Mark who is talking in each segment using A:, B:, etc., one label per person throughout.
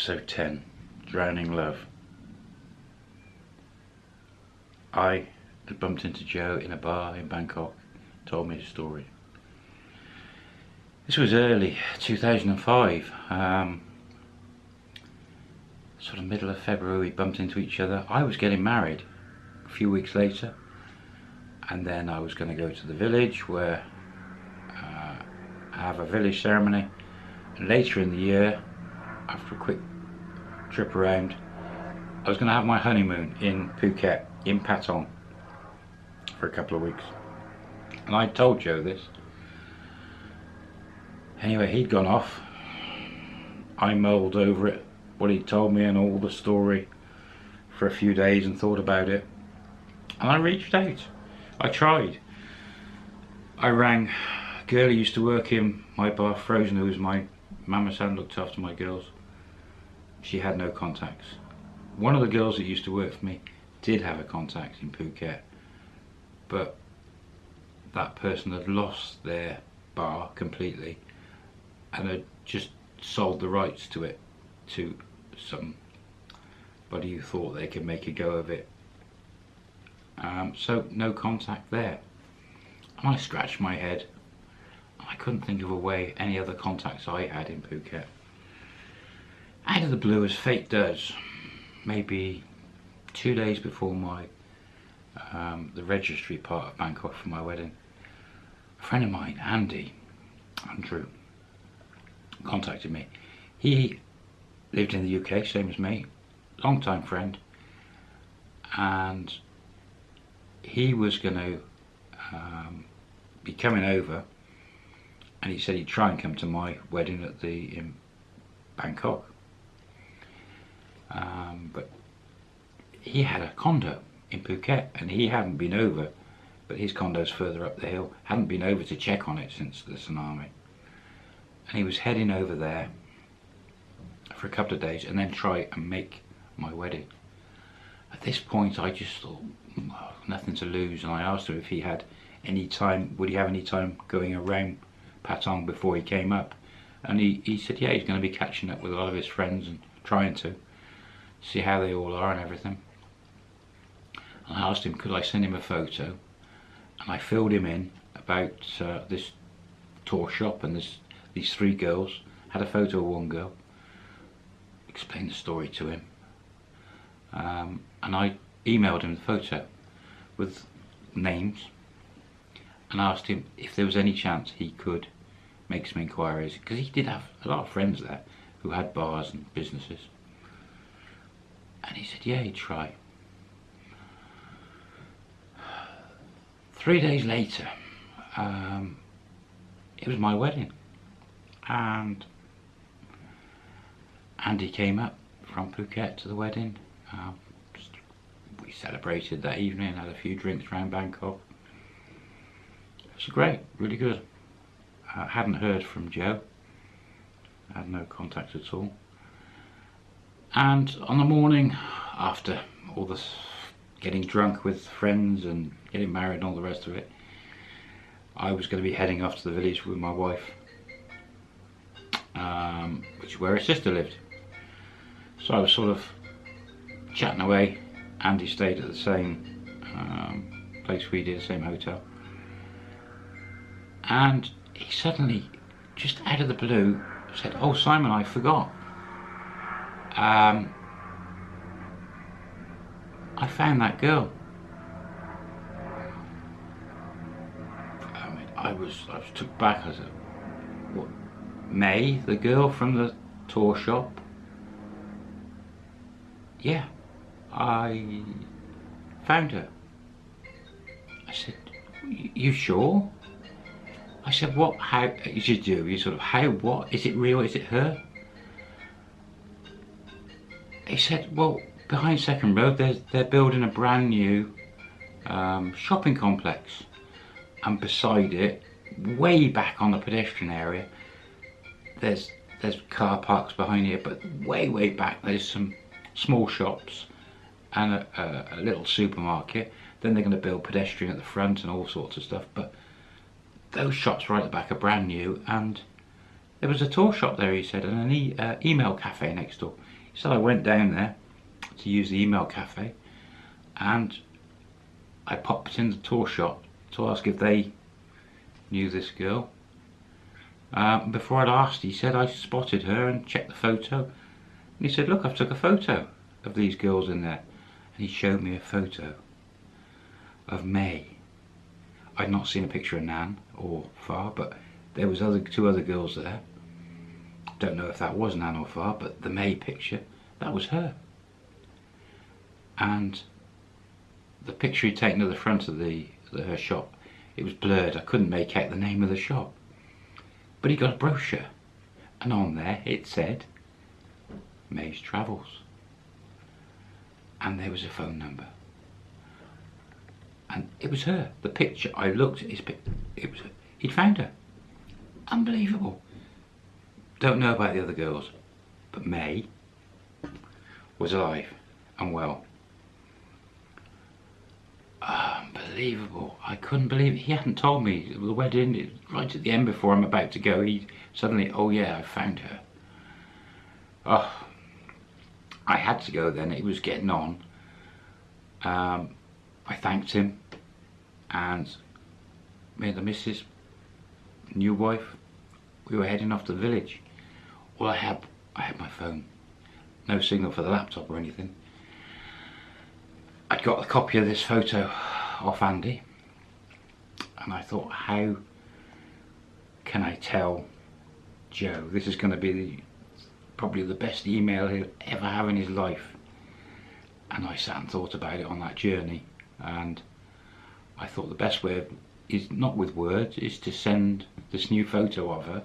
A: Episode 10 Drowning Love. I had bumped into Joe in a bar in Bangkok, told me his story. This was early 2005, um, sort of middle of February, we bumped into each other. I was getting married a few weeks later, and then I was going to go to the village where uh, I have a village ceremony. And later in the year, after a quick trip around, I was going to have my honeymoon in Phuket, in Patong, for a couple of weeks. And I told Joe this. Anyway, he'd gone off. I mulled over it, what he'd told me and all the story for a few days and thought about it. And I reached out. I tried. I rang a girl who used to work in my bar, Frozen, who was my hand, looked after my girls. She had no contacts. One of the girls that used to work for me did have a contact in Phuket, but that person had lost their bar completely and had just sold the rights to it to somebody who thought they could make a go of it. Um, so no contact there. And I scratched my head. I couldn't think of a way any other contacts I had in Phuket. Out of the blue, as fate does, maybe two days before my um, the registry part of Bangkok for my wedding, a friend of mine, Andy, Andrew, contacted me. He lived in the UK, same as me, long time friend, and he was going to um, be coming over, and he said he'd try and come to my wedding at the in Bangkok. Um, but he had a condo in Phuket and he hadn't been over but his condo's further up the hill hadn't been over to check on it since the tsunami. And he was heading over there for a couple of days and then try and make my wedding. At this point I just thought nothing to lose. And I asked him if he had any time would he have any time going around Patong before he came up? And he, he said yeah he's going to be catching up with a lot of his friends and trying to see how they all are and everything. And I asked him could I send him a photo? And I filled him in about uh, this tour shop and this these three girls had a photo of one girl explained the story to him. Um, and I emailed him the photo with names and asked him if there was any chance he could make some inquiries because he did have a lot of friends there who had bars and businesses and he said yeah he'd try Three days later, um, it was my wedding. And Andy came up from Phuket to the wedding. Um, we celebrated that evening, had a few drinks around Bangkok. It was great, really good. I hadn't heard from Joe. I had no contact at all. And on the morning after all this getting drunk with friends and getting married and all the rest of it, I was going to be heading off to the village with my wife, um, which is where her sister lived. So I was sort of chatting away. Andy stayed at the same um, place we did, the same hotel. And he suddenly, just out of the blue, said, oh Simon, I forgot. Um, I found that girl. I mean, I was, I was took back. I said, what, May, the girl from the tour shop? Yeah, I found her. I said, you sure? I said, what, how, you should do, you sort of, how, what, is it real, is it her? He said, well, behind Second Road they're they're building a brand new um, shopping complex. And beside it way back on the pedestrian area there's there's car parks behind here but way way back there's some small shops and a, a, a little supermarket. Then they're going to build pedestrian at the front and all sorts of stuff but those shops right at the back are brand new. And there was a tour shop there he said and an e uh, email cafe next door So I went down there to use the email cafe and I popped in the tour shop to ask if they knew this girl. Um, before I'd asked, he said I spotted her and checked the photo. And he said, look, I've took a photo of these girls in there. And he showed me a photo of May. I'd not seen a picture of Nan or Far, but there was other two other girls there. Don't know if that was Nan or Far, but the May picture, that was her. And the picture he'd taken of the front of the, the her shop, it was blurred. I couldn't make out the name of the shop. But he got a brochure, and on there it said May's Travels. And there was a phone number. And it was her. The picture, I looked at his it was. He'd found her. Unbelievable. Don't know about the other girls, but May was alive and well. Unbelievable. I couldn't believe it. He hadn't told me. The wedding, right at the end before I'm about to go, he suddenly, oh yeah, I found her. Oh, I had to go then. It was getting on. Um, I thanked him and me and the missus, new wife, we were heading off to the village. All I had, I had my phone. No signal for the laptop or anything. I'd got a copy of this photo off Andy and I thought how can I tell Joe this is going to be the, probably the best email he'll ever have in his life and I sat and thought about it on that journey and I thought the best way is not with words is to send this new photo of her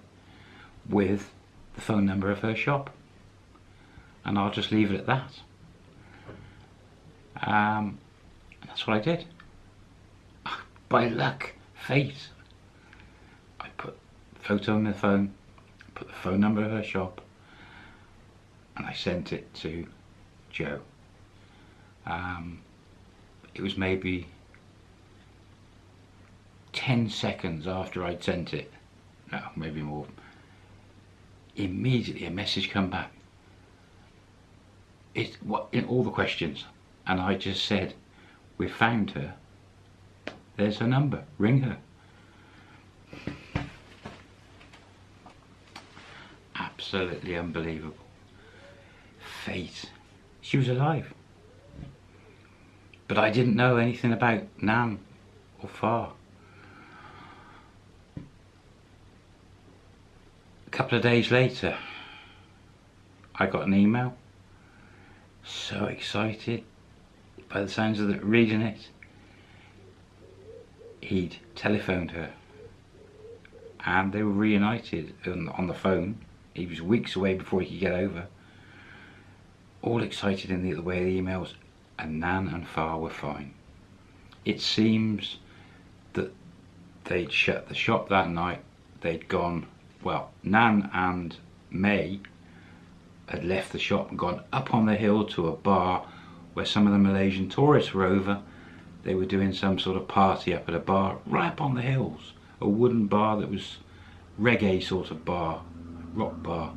A: with the phone number of her shop. And I'll just leave it at that. Um, that's what I did. By luck, fate, I put photo on the phone, put the phone number of her shop, and I sent it to Joe. Um, it was maybe 10 seconds after I'd sent it, no, maybe more, immediately a message come back. It, what, in all the questions, and I just said, we found her. There's her number, ring her. Absolutely unbelievable. Fate. She was alive. But I didn't know anything about Nan or Far. Couple of days later, I got an email. So excited by the sounds of the reading it, he'd telephoned her and they were reunited on, the phone. He was weeks away before he could get over. All excited in the, the way of the emails and Nan and Far were fine. It seems that they'd shut the shop that night. They'd gone, well, Nan and May had left the shop and gone up on the hill to a bar where some of the Malaysian tourists were over. They were doing some sort of party up at a bar right up on the hills. A wooden bar that was reggae sort of bar, rock bar.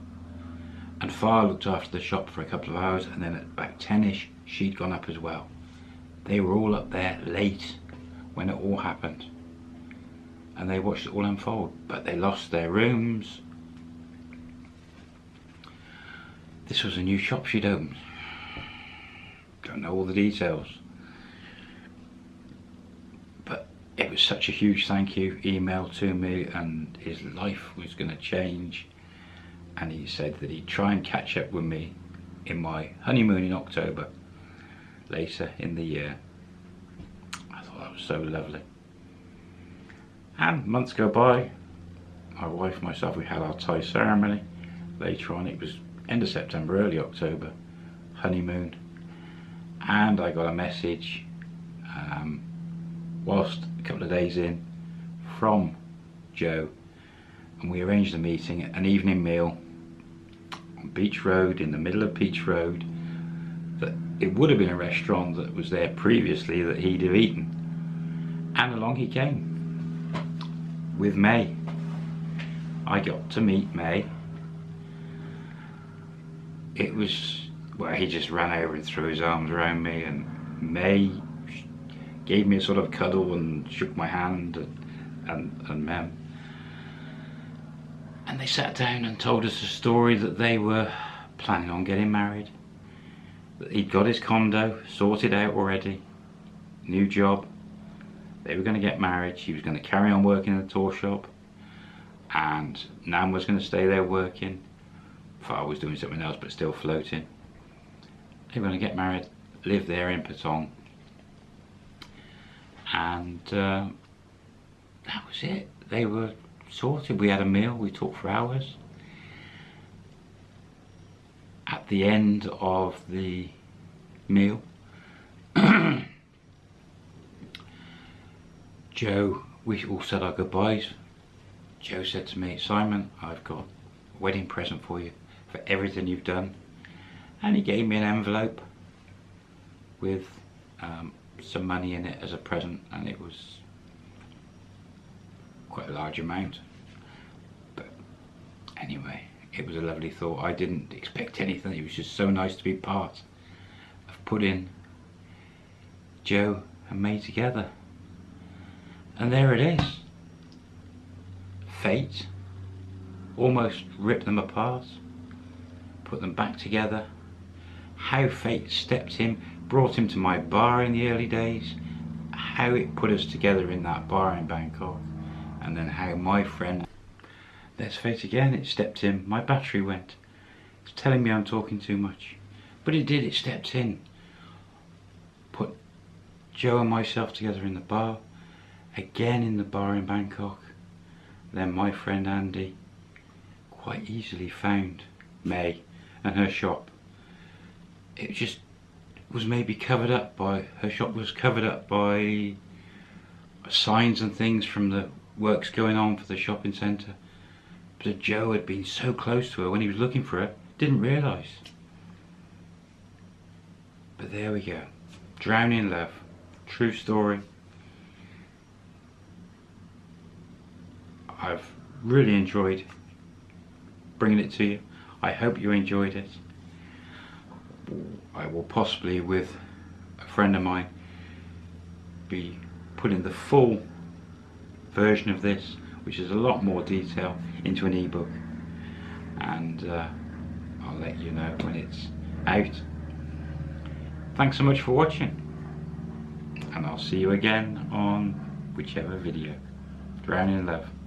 A: And Far looked after the shop for a couple of hours and then at about 10ish she'd gone up as well. They were all up there late when it all happened. And they watched it all unfold, but they lost their rooms. This was a new shop she'd opened. Don't know all the details. But it was such a huge thank you email to me and his life was going to change. And he said that he'd try and catch up with me in my honeymoon in October later in the year. I thought that was so lovely and months go by my wife and myself we had our Thai ceremony. Later on it was end of September early October honeymoon. And I got a message um, whilst a couple of days in from Joe. And we arranged a meeting an evening meal on Beach Road in the middle of Beach Road that it would have been a restaurant that was there previously that he'd have eaten. And along he came with May I got to meet May it was well, he just ran over and threw his arms around me, and May gave me a sort of cuddle and shook my hand, and, and, and Mem. And they sat down and told us a story that they were planning on getting married. That he'd got his condo sorted out already, new job. They were going to get married. She was going to carry on working in the tour shop, and Nan was going to stay there working. Far was doing something else, but still floating. They were going to get married, live there in Patong, and uh, that was it. They were sorted. We had a meal. We talked for hours. At the end of the meal, Joe, we all said our goodbyes. Joe said to me, Simon, I've got a wedding present for you for everything you've done. And he gave May an envelope with um, some money in it as a present and it was quite a large amount. But anyway, it was a lovely thought. I didn't expect anything. It was just so nice to be part of putting Joe and me together. And there it is. Fate almost ripped them apart, put them back together. How fate stepped in, brought him to my bar in the early days, how it put us together in that bar in Bangkok, and then how my friend, there's fate again, it stepped in, my battery went. It's telling me I'm talking too much. But it did, it stepped in. Put Joe and myself together in the bar, again in the bar in Bangkok. Then my friend Andy quite easily found May and her shop. It just was maybe covered up by, her shop was covered up by signs and things from the works going on for the shopping centre. But Joe had been so close to her when he was looking for her, didn't realise. But there we go. Drowning Love. True story. I've really enjoyed bringing it to you. I hope you enjoyed it. I will possibly, with a friend of mine, be putting the full version of this, which is a lot more detail, into an ebook. And uh, I'll let you know when it's out. Thanks so much for watching. And I'll see you again on whichever video. Drowning in Love.